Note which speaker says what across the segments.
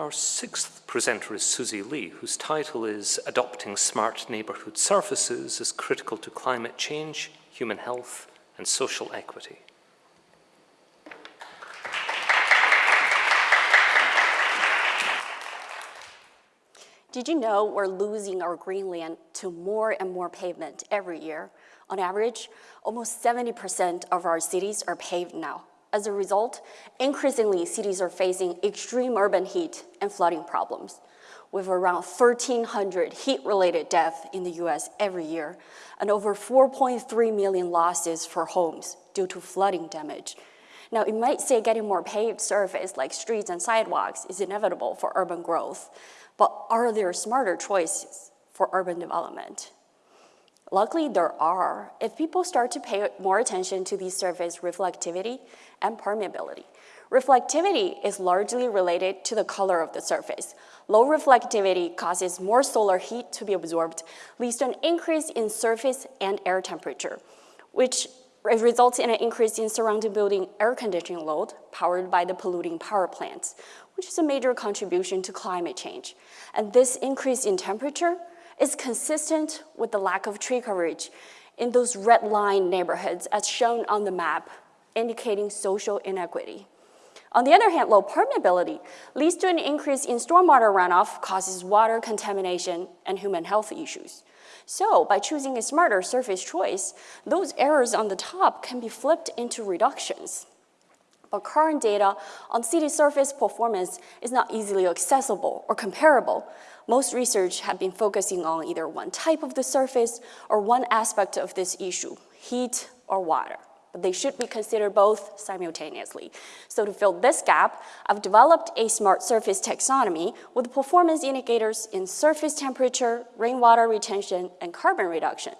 Speaker 1: Our sixth presenter is Susie Lee, whose title is Adopting Smart Neighbourhood Surfaces is Critical to Climate Change, Human Health and Social Equity.
Speaker 2: Did you know we're losing our greenland to more and more pavement every year? On average, almost 70% of our cities are paved now. As a result, increasingly cities are facing extreme urban heat and flooding problems with around 1,300 heat-related deaths in the US every year and over 4.3 million losses for homes due to flooding damage. Now, it might say getting more paved surface like streets and sidewalks is inevitable for urban growth, but are there smarter choices for urban development? Luckily, there are. If people start to pay more attention to these surface reflectivity and permeability. Reflectivity is largely related to the color of the surface. Low reflectivity causes more solar heat to be absorbed, leads to an increase in surface and air temperature, which results in an increase in surrounding building air conditioning load powered by the polluting power plants, which is a major contribution to climate change. And this increase in temperature is consistent with the lack of tree coverage in those red line neighborhoods as shown on the map, indicating social inequity. On the other hand, low permeability leads to an increase in stormwater runoff, causes water contamination and human health issues. So by choosing a smarter surface choice, those errors on the top can be flipped into reductions. But current data on city surface performance is not easily accessible or comparable, most research have been focusing on either one type of the surface or one aspect of this issue, heat or water. But they should be considered both simultaneously. So to fill this gap, I've developed a smart surface taxonomy with performance indicators in surface temperature, rainwater retention, and carbon reduction.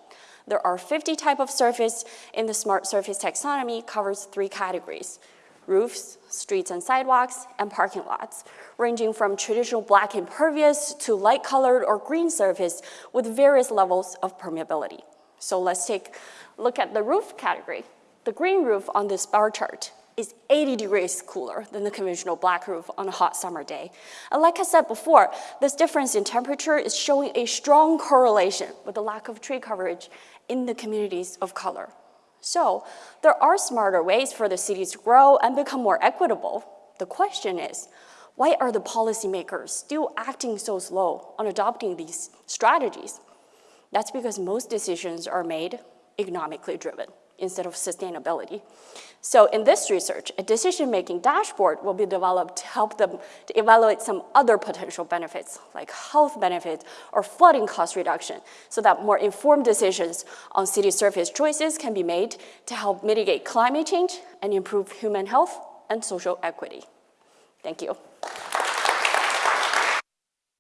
Speaker 2: There are 50 type of surface in the smart surface taxonomy covers three categories, roofs, streets and sidewalks, and parking lots, ranging from traditional black impervious to light colored or green surface with various levels of permeability. So let's take a look at the roof category. The green roof on this bar chart is 80 degrees cooler than the conventional black roof on a hot summer day. And like I said before, this difference in temperature is showing a strong correlation with the lack of tree coverage in the communities of color. So there are smarter ways for the cities to grow and become more equitable. The question is, why are the policymakers still acting so slow on adopting these strategies? That's because most decisions are made economically driven instead of sustainability. So in this research, a decision-making dashboard will be developed to help them to evaluate some other potential benefits, like health benefits or flooding cost reduction, so that more informed decisions on city surface choices can be made to help mitigate climate change and improve human health and social equity. Thank you.